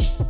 you